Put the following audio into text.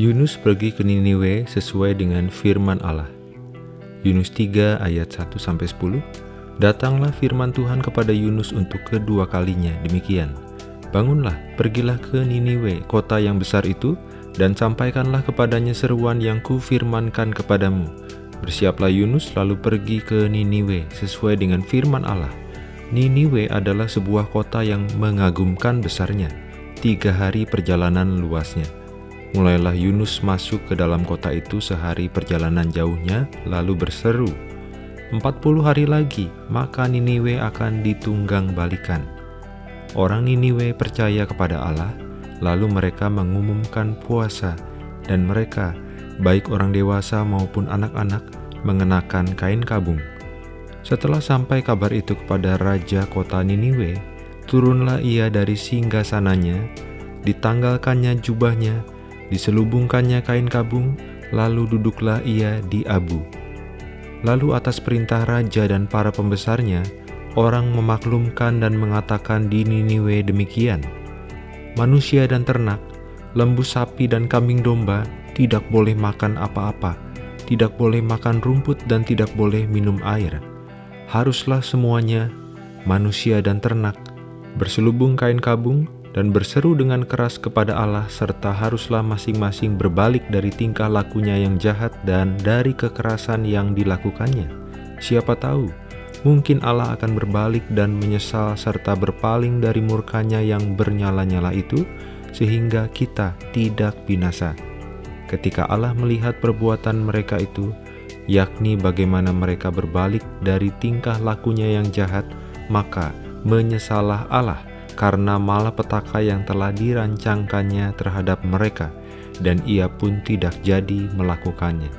Yunus pergi ke Niniwe sesuai dengan firman Allah. Yunus 3 ayat 1-10 Datanglah firman Tuhan kepada Yunus untuk kedua kalinya demikian. Bangunlah, pergilah ke Niniwe, kota yang besar itu, dan sampaikanlah kepadanya seruan yang kufirmankan kepadamu. Bersiaplah Yunus lalu pergi ke Niniwe sesuai dengan firman Allah. Niniwe adalah sebuah kota yang mengagumkan besarnya, tiga hari perjalanan luasnya. Mulailah Yunus masuk ke dalam kota itu sehari perjalanan jauhnya, lalu berseru, Empat puluh hari lagi, maka Niniwe akan ditunggang balikan. Orang Niniwe percaya kepada Allah, lalu mereka mengumumkan puasa, dan mereka, baik orang dewasa maupun anak-anak, mengenakan kain kabung. Setelah sampai kabar itu kepada Raja kota Niniwe, turunlah ia dari singgah sananya, ditanggalkannya jubahnya, diselubungkannya kain kabung, lalu duduklah ia di abu. Lalu atas perintah raja dan para pembesarnya, orang memaklumkan dan mengatakan di Niniwe demikian, Manusia dan ternak, lembu sapi dan kambing domba tidak boleh makan apa-apa, tidak boleh makan rumput dan tidak boleh minum air haruslah semuanya, manusia dan ternak, berselubung kain kabung dan berseru dengan keras kepada Allah serta haruslah masing-masing berbalik dari tingkah lakunya yang jahat dan dari kekerasan yang dilakukannya. Siapa tahu, mungkin Allah akan berbalik dan menyesal serta berpaling dari murkanya yang bernyala-nyala itu, sehingga kita tidak binasa. Ketika Allah melihat perbuatan mereka itu, yakni bagaimana mereka berbalik dari tingkah lakunya yang jahat, maka menyesalah Allah karena malapetaka yang telah dirancangkannya terhadap mereka, dan ia pun tidak jadi melakukannya.